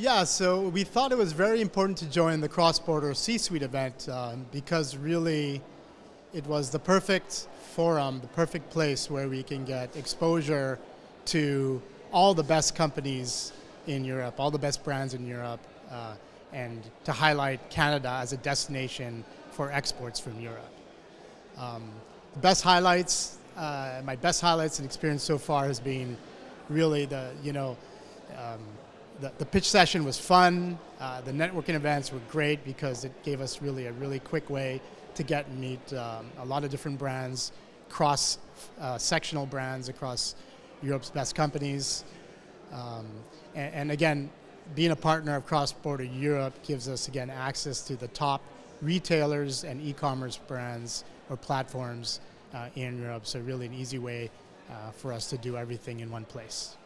Yeah, so we thought it was very important to join the cross-border C-suite event um, because really it was the perfect forum, the perfect place where we can get exposure to all the best companies in Europe, all the best brands in Europe, uh, and to highlight Canada as a destination for exports from Europe. Um, the best highlights, uh, my best highlights and experience so far has been really the, you know, um, the, the, pitch session was fun. Uh, the networking events were great because it gave us really a really quick way to get and meet um, a lot of different brands, cross uh, sectional brands across Europe's best companies. Um, and, and, again, being a partner of Cross Border Europe gives us again access to the top retailers and e-commerce brands or platforms uh, in Europe. So really an easy way uh, for us to do everything in one place.